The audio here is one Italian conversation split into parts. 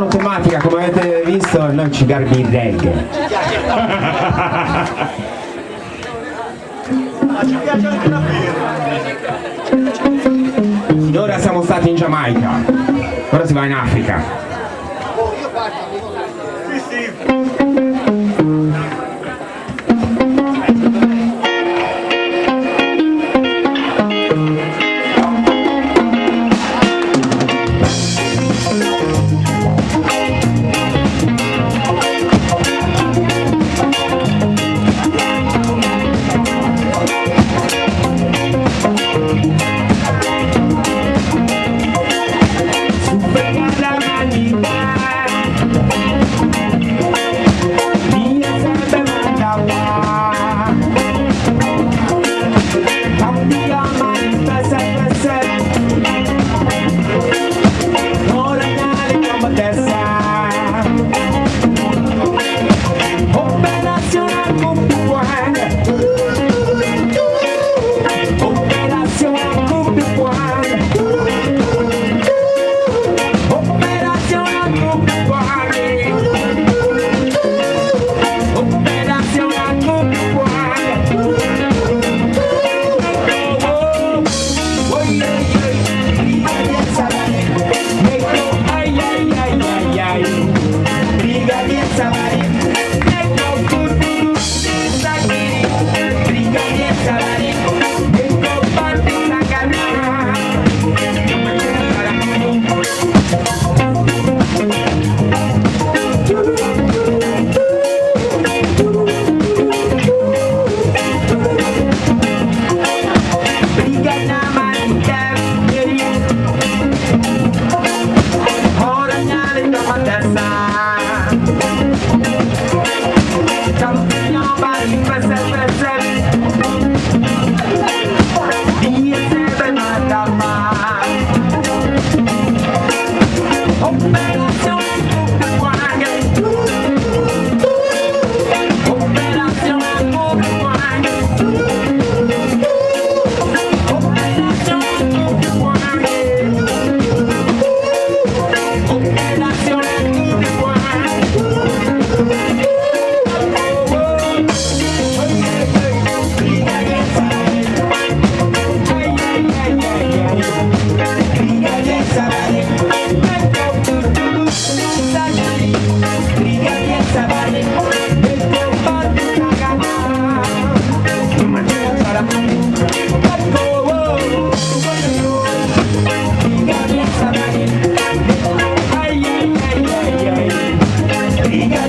Automatica, come avete visto, noi ci garbi in reggae. Finora siamo stati in Giamaica, ora si va in Africa.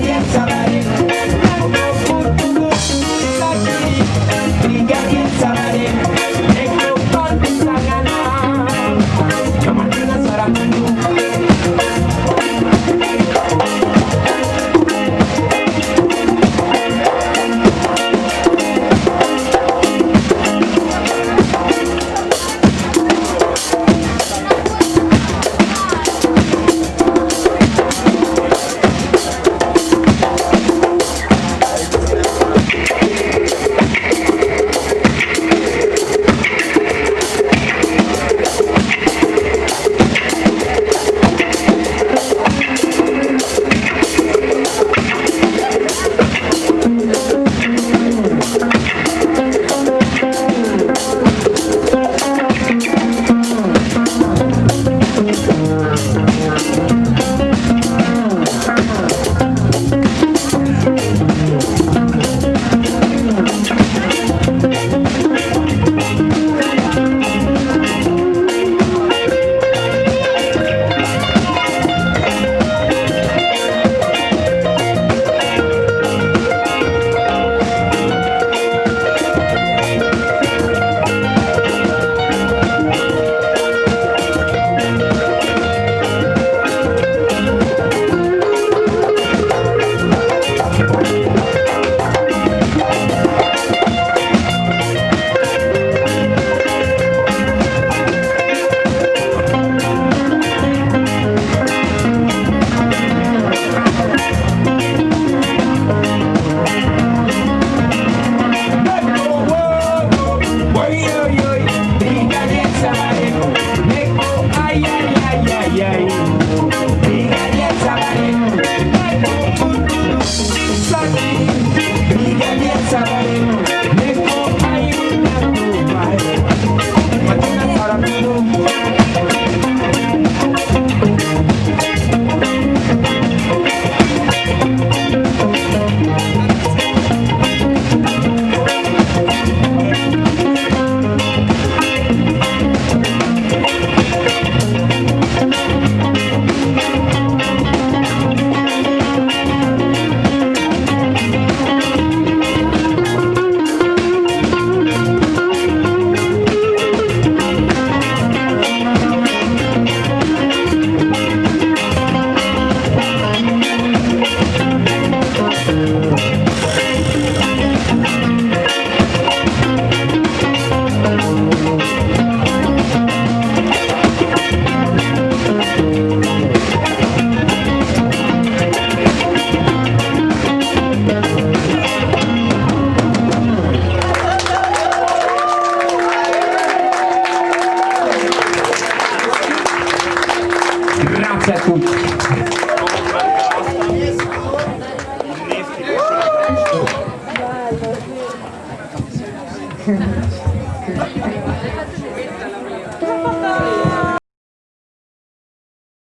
calienta, marido.